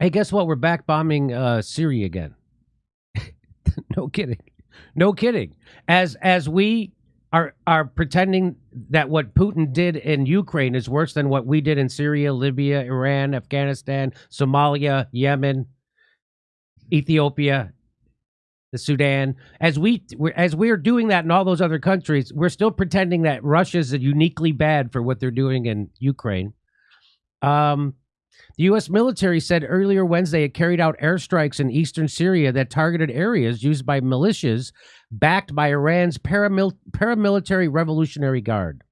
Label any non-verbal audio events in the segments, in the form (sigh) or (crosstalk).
Hey, guess what? We're back bombing uh, Syria again. (laughs) no kidding. No kidding. As as we are are pretending that what Putin did in Ukraine is worse than what we did in Syria, Libya, Iran, Afghanistan, Somalia, Yemen, Ethiopia, the Sudan. As we as we're doing that in all those other countries, we're still pretending that Russia's uniquely bad for what they're doing in Ukraine. Um, the U.S. military said earlier Wednesday it carried out airstrikes in eastern Syria that targeted areas used by militias backed by Iran's paramil- paramilitary Revolutionary Guard.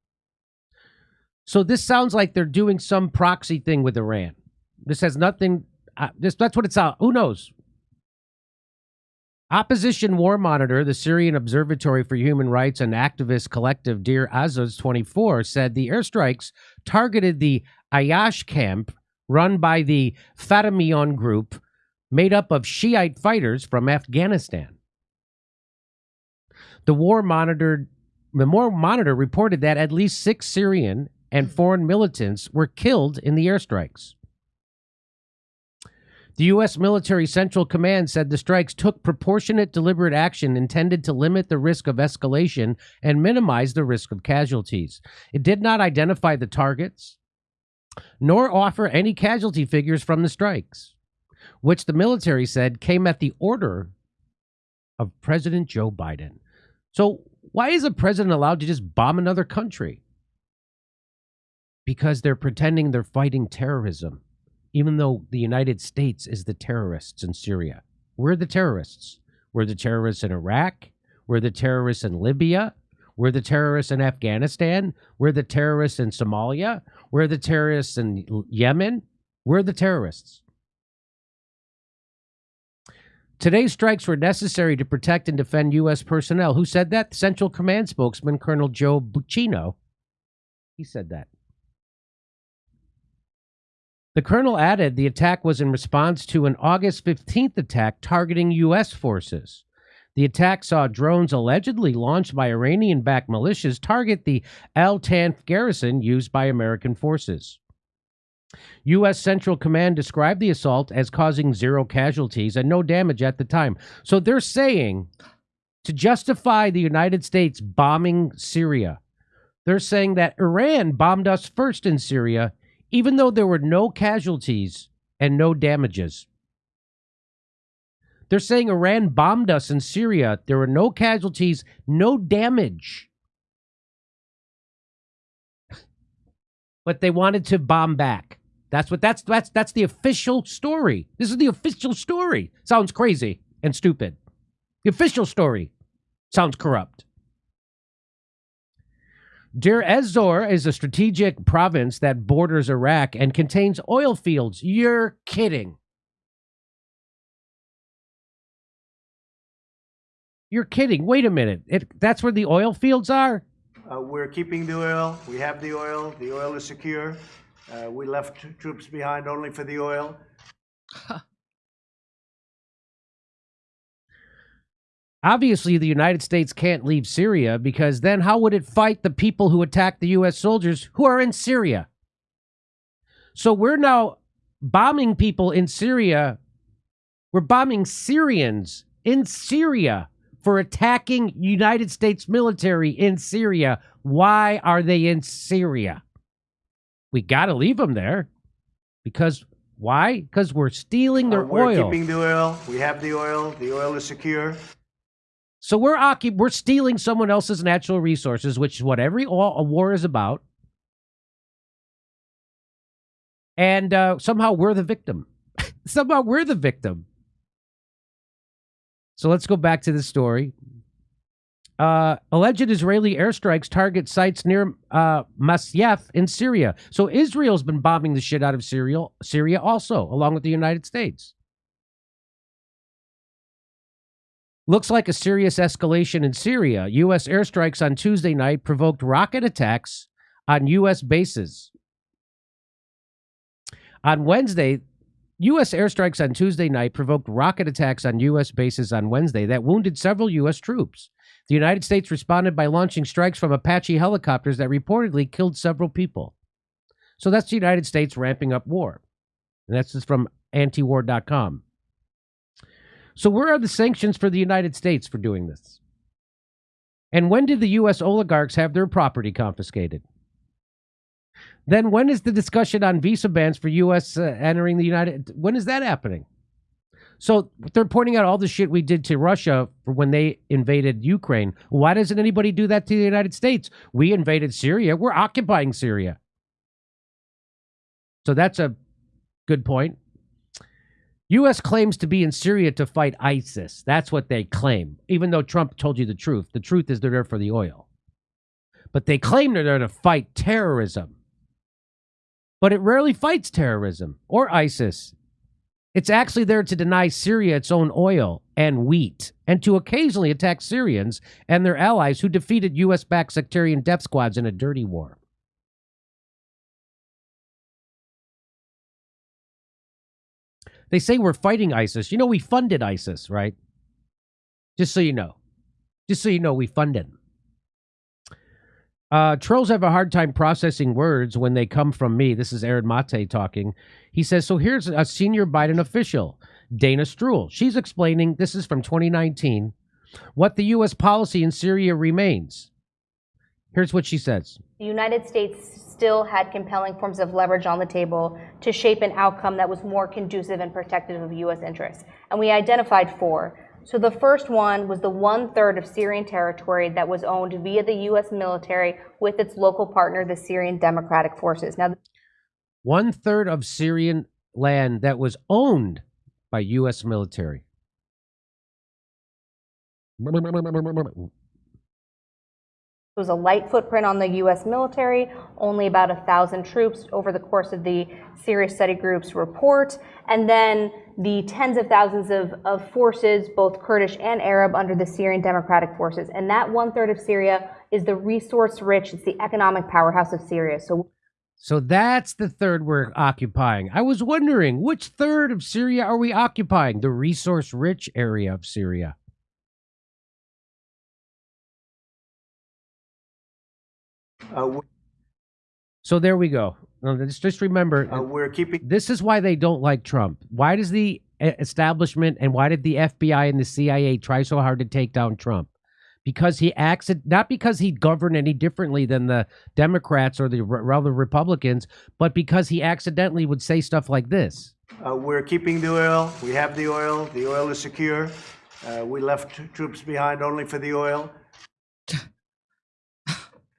So this sounds like they're doing some proxy thing with Iran. This has nothing. Uh, this that's what it's out. Who knows? Opposition War Monitor, the Syrian Observatory for Human Rights and activist collective Deir ez-Zor 24 said the airstrikes targeted the Ayash camp run by the Fatemiyon group made up of Shiite fighters from Afghanistan. The war monitored the war monitor reported that at least six Syrian and hmm. foreign militants were killed in the airstrikes. The U.S. Military Central Command said the strikes took proportionate, deliberate action intended to limit the risk of escalation and minimize the risk of casualties. It did not identify the targets, nor offer any casualty figures from the strikes, which the military said came at the order of President Joe Biden. So, why is a president allowed to just bomb another country? Because they're pretending they're fighting terrorism, even though the United States is the terrorists in Syria. We're the terrorists. We're the terrorists in Iraq. We're the terrorists in Libya. We're the terrorists in Afghanistan. We're the terrorists in Somalia. We're the terrorists in Yemen. We're the terrorists. Today's strikes were necessary to protect and defend U.S. personnel. Who said that? Central Command spokesman Colonel Joe Buccino. He said that. The colonel added the attack was in response to an August 15th attack targeting U.S. forces. The attack saw drones allegedly launched by Iranian backed militias target the Al Tanf garrison used by American forces. U.S. Central Command described the assault as causing zero casualties and no damage at the time. So they're saying to justify the United States bombing Syria, they're saying that Iran bombed us first in Syria, even though there were no casualties and no damages. They're saying Iran bombed us in Syria. There were no casualties, no damage. but they wanted to bomb back. That's what that's that's that's the official story. This is the official story. Sounds crazy and stupid. The official story sounds corrupt. Deir ez-Zor is a strategic province that borders Iraq and contains oil fields. You're kidding. You're kidding. Wait a minute. It, that's where the oil fields are? Uh, we're keeping the oil. We have the oil. The oil is secure. Uh, we left troops behind only for the oil. Obviously, the United States can't leave Syria because then how would it fight the people who attacked the U.S. soldiers who are in Syria? So we're now bombing people in Syria. We're bombing Syrians in Syria for attacking United States military in Syria. Why are they in Syria? We got to leave them there because why? Because we're stealing their uh, we're oil. keeping the oil. We have the oil. The oil is secure. So we're occup- we're stealing someone else's natural resources, which is what every all, a war is about. And uh, somehow we're the victim. (laughs) somehow we're the victim. So let's go back to the story. Uh, alleged Israeli airstrikes target sites near uh, Masyaf in Syria. So Israel's been bombing the shit out of Syria, Syria also, along with the United States. Looks like a serious escalation in Syria. U.S. airstrikes on Tuesday night provoked rocket attacks on U.S. bases. On Wednesday, U.S. airstrikes on Tuesday night provoked rocket attacks on U.S. bases on Wednesday that wounded several U.S. troops. The United States responded by launching strikes from Apache helicopters that reportedly killed several people. So that's the United States ramping up war. And that's just from antiwar.com. So, where are the sanctions for the United States for doing this? And when did the U.S. oligarchs have their property confiscated? Then, when is the discussion on visa bans for U.S. Uh, entering the United? When is that happening? So they're pointing out all the shit we did to Russia when they invaded Ukraine. Why doesn't anybody do that to the United States? We invaded Syria. We're occupying Syria. So that's a good point. U.S. claims to be in Syria to fight ISIS. That's what they claim, even though Trump told you the truth. The truth is they're there for the oil. But they claim they're there to fight terrorism. But it rarely fights terrorism or ISIS. It's actually there to deny Syria its own oil and wheat, and to occasionally attack Syrians and their allies who defeated U.S. backed sectarian death squads in a dirty war. They say we're fighting ISIS. You know, we funded ISIS, right? Just so you know. Just so you know, we funded. Uh, trolls have a hard time processing words when they come from me. This is Aaron Mate talking. He says, So here's a senior Biden official, Dana Stroul. She's explaining, this is from 2019, what the U.S. policy in Syria remains. Here's what she says The United States still had compelling forms of leverage on the table to shape an outcome that was more conducive and protective of U.S. interests. And we identified four. So the first one was the one third of Syrian territory that was owned via the U.S. military with its local partner, the Syrian Democratic Forces. Now, one third of Syrian land that was owned by U.S. military. It was a light footprint on the U.S. military, only about a thousand troops over the course of the Syria Study Group's report, and then the tens of thousands of, of forces, both Kurdish and Arab, under the Syrian Democratic Forces. And that one third of Syria is the resource rich, it's the economic powerhouse of Syria. So so that's the third we're occupying. I was wondering, which third of Syria are we occupying? The resource rich area of Syria. Uh, so there we go. Just, just remember, uh, we're keeping. This is why they don't like Trump. Why does the establishment and why did the FBI and the CIA try so hard to take down Trump? Because he acts not because he governed any differently than the Democrats or the rather Republicans, but because he accidentally would say stuff like this. Uh, we're keeping the oil. We have the oil. The oil is secure. Uh, we left troops behind only for the oil.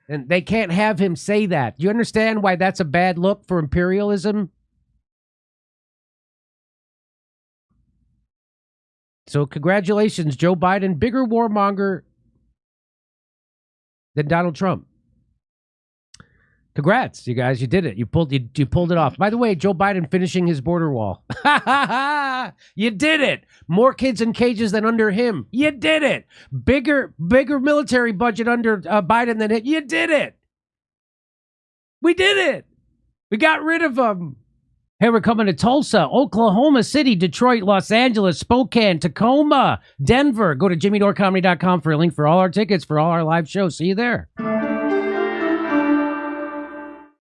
And they can't have him say that. Do you understand why that's a bad look for imperialism? So, congratulations, Joe Biden, bigger warmonger than Donald Trump. Congrats, you guys! You did it. You pulled you, you pulled it off. By the way, Joe Biden finishing his border wall. (laughs) you did it. More kids in cages than under him. You did it. Bigger bigger military budget under uh, Biden than it. You did it. We did it. We got rid of them. Hey, we're coming to Tulsa, Oklahoma City, Detroit, Los Angeles, Spokane, Tacoma, Denver. Go to jimmydorecomedy.com for a link for all our tickets for all our live shows. See you there.